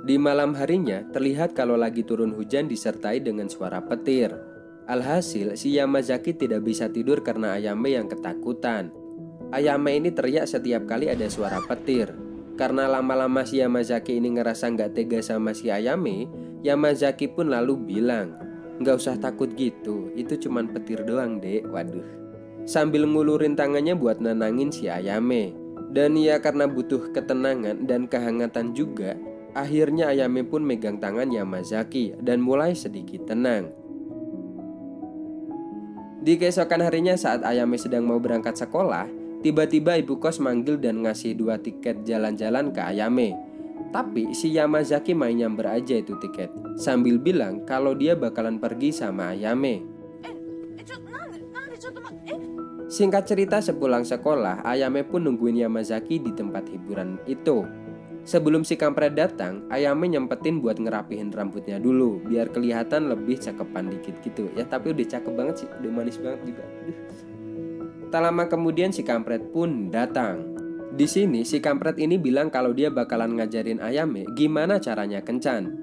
Di malam harinya, terlihat kalau lagi turun hujan disertai dengan suara petir. Alhasil, si Yamazaki tidak bisa tidur karena Ayame yang ketakutan. Ayame ini teriak setiap kali ada suara petir. Karena lama-lama si Yamazaki ini ngerasa nggak tega sama si Ayame, Yamazaki pun lalu bilang, Nggak usah takut gitu, itu cuman petir doang dek, waduh. Sambil ngulurin tangannya buat nenangin si Ayame. Dan ya karena butuh ketenangan dan kehangatan juga, akhirnya Ayame pun megang tangan Yamazaki dan mulai sedikit tenang. Di keesokan harinya saat Ayame sedang mau berangkat sekolah, tiba-tiba ibu kos manggil dan ngasih dua tiket jalan-jalan ke Ayame. Tapi si Yamazaki main nyamber aja itu tiket, sambil bilang kalau dia bakalan pergi sama Ayame. Singkat cerita sepulang sekolah, Ayame pun nungguin Yamazaki di tempat hiburan itu. Sebelum si kampret datang, Ayame nyempetin buat ngerapihin rambutnya dulu Biar kelihatan lebih cakepan dikit gitu. Ya tapi udah cakep banget sih, udah manis banget juga. Tak lama kemudian si kampret pun datang. Di sini si kampret ini bilang kalau dia bakalan ngajarin Ayame gimana caranya kencan.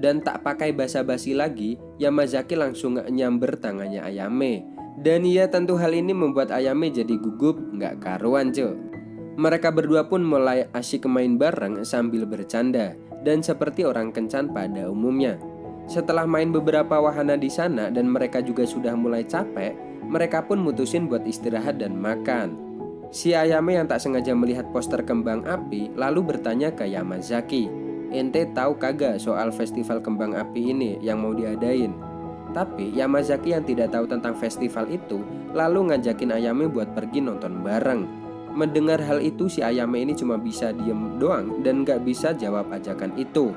Dan tak pakai basa-basi lagi, Yamazaki langsung nyamber tangannya Ayame. Dan ya tentu hal ini membuat Ayame jadi gugup nggak karuan cuy mereka berdua pun mulai asyik main bareng sambil bercanda dan seperti orang kencan pada umumnya. Setelah main beberapa wahana di sana dan mereka juga sudah mulai capek, mereka pun mutusin buat istirahat dan makan. Si Ayame yang tak sengaja melihat poster kembang api lalu bertanya ke Yamazaki, "Ente tahu kagak soal festival kembang api ini yang mau diadain?" Tapi Yamazaki yang tidak tahu tentang festival itu lalu ngajakin Ayame buat pergi nonton bareng. Mendengar hal itu si Ayame ini cuma bisa diem doang dan gak bisa jawab ajakan itu.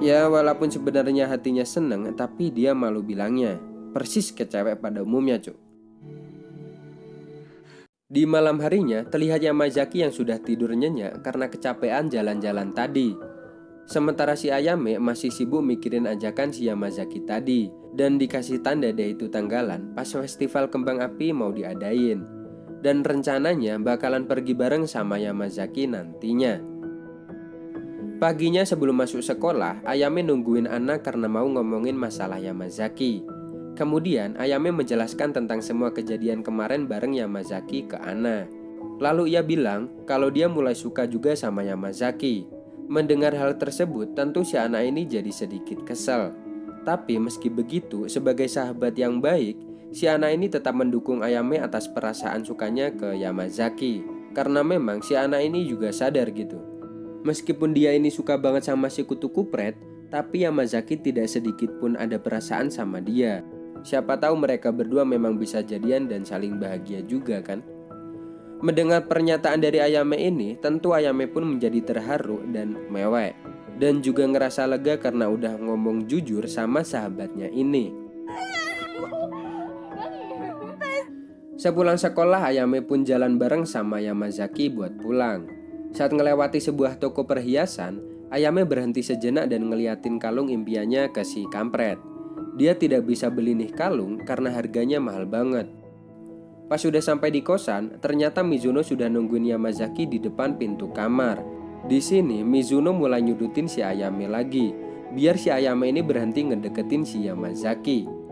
Ya walaupun sebenarnya hatinya seneng tapi dia malu bilangnya. Persis ke cewek pada umumnya cuk. Di malam harinya terlihat Yamazaki yang sudah tidur nyenyak karena kecapean jalan-jalan tadi. Sementara si Ayame masih sibuk mikirin ajakan si Yamazaki tadi. Dan dikasih tanda deh itu tanggalan pas festival kembang api mau diadain dan rencananya bakalan pergi bareng sama Yamazaki nantinya. Paginya sebelum masuk sekolah, Ayame nungguin Ana karena mau ngomongin masalah Yamazaki. Kemudian Ayame menjelaskan tentang semua kejadian kemarin bareng Yamazaki ke Ana. Lalu ia bilang kalau dia mulai suka juga sama Yamazaki. Mendengar hal tersebut, tentu si anak ini jadi sedikit kesal. Tapi meski begitu, sebagai sahabat yang baik, Si anak ini tetap mendukung Ayame atas perasaan sukanya ke Yamazaki Karena memang si anak ini juga sadar gitu. Meskipun dia ini suka banget sama si kutu kupret Tapi Yamazaki tidak sedikit pun ada perasaan sama dia. Siapa tahu mereka berdua memang bisa jadian dan saling bahagia juga kan? Mendengar pernyataan dari Ayame ini Tentu Ayame pun menjadi terharu dan mewek. Dan juga ngerasa lega karena udah ngomong jujur sama sahabatnya ini Sepulang sekolah, Ayame pun jalan bareng sama Yamazaki buat pulang. Saat ngelewati sebuah toko perhiasan, Ayame berhenti sejenak dan ngeliatin kalung impiannya ke si kampret. Dia tidak bisa beli nih kalung karena harganya mahal banget. Pas sudah sampai di kosan, ternyata Mizuno sudah nungguin Yamazaki di depan pintu kamar. Di sini, Mizuno mulai nyudutin si Ayame lagi, biar si Ayame ini berhenti ngedeketin si Yamazaki.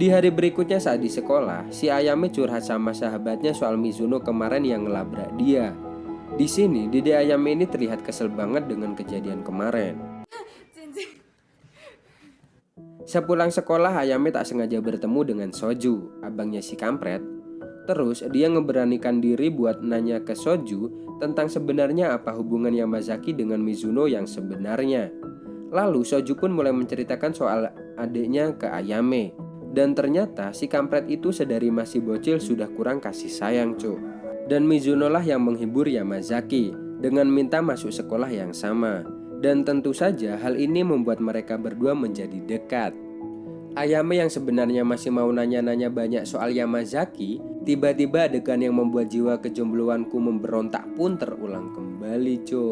Di hari berikutnya saat di sekolah, si Ayame curhat sama sahabatnya soal Mizuno kemarin yang ngelabrak dia. Di sini, Dede Ayame ini terlihat kesel banget dengan kejadian kemarin. Sepulang sekolah, Ayame tak sengaja bertemu dengan Soju, abangnya si kampret. Terus dia ngeberanikan diri buat nanya ke Soju tentang sebenarnya apa hubungan Yamazaki dengan Mizuno yang sebenarnya. Lalu Soju pun mulai menceritakan soal adiknya ke Ayame dan ternyata si kampret itu sedari masih bocil sudah kurang kasih sayang cu. Dan Mizuno lah yang menghibur Yamazaki dengan minta masuk sekolah yang sama. Dan tentu saja hal ini membuat mereka berdua menjadi dekat. Ayame yang sebenarnya masih mau nanya-nanya banyak soal Yamazaki Tiba-tiba adegan yang membuat jiwa kejombloanku memberontak pun terulang kembali cu.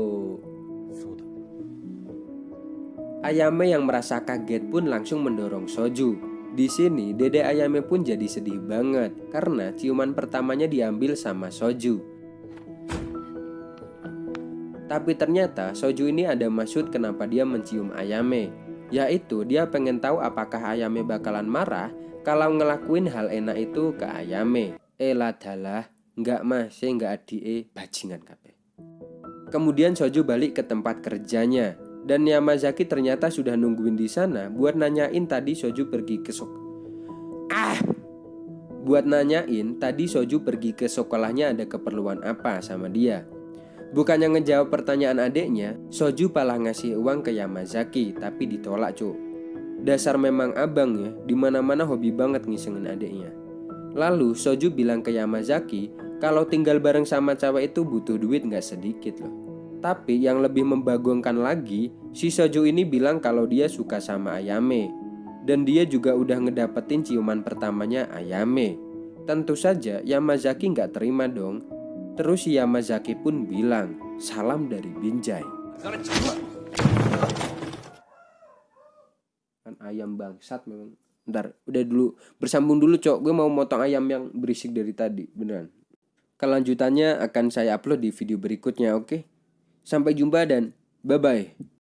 Ayame yang merasa kaget pun langsung mendorong Soju di sini, Dede Ayame pun jadi sedih banget karena ciuman pertamanya diambil sama Soju. Tapi ternyata Soju ini ada maksud kenapa dia mencium Ayame Yaitu dia pengen tahu apakah Ayame bakalan marah kalau ngelakuin hal enak itu ke Ayame Eh ladalah, nggak mas, nggak adie, bajingan kabeh. Kemudian Soju balik ke tempat kerjanya dan Yamazaki ternyata sudah nungguin di sana buat nanyain tadi Soju pergi ke sok. Ah, buat nanyain tadi Soju pergi ke sekolahnya ada keperluan apa sama dia. Bukannya ngejawab pertanyaan adiknya, Soju malah ngasih uang ke Yamazaki, tapi ditolak cu. Dasar memang abang ya, di mana-mana hobi banget ngisengin adiknya. Lalu Soju bilang ke Yamazaki, kalau tinggal bareng sama cewek itu butuh duit nggak sedikit loh. Tapi yang lebih membagongkan lagi, si Soju ini bilang kalau dia suka sama Ayame. Dan dia juga udah ngedapetin ciuman pertamanya Ayame. Tentu saja Yamazaki nggak terima dong Terus Yamazaki pun bilang, salam dari Binjai. Kan ayam bangsat memang. Ntar, udah dulu, bersambung dulu cok. Gue mau motong ayam yang berisik dari tadi, beneran. Kelanjutannya akan saya upload di video berikutnya, oke? Sampai jumpa dan bye-bye.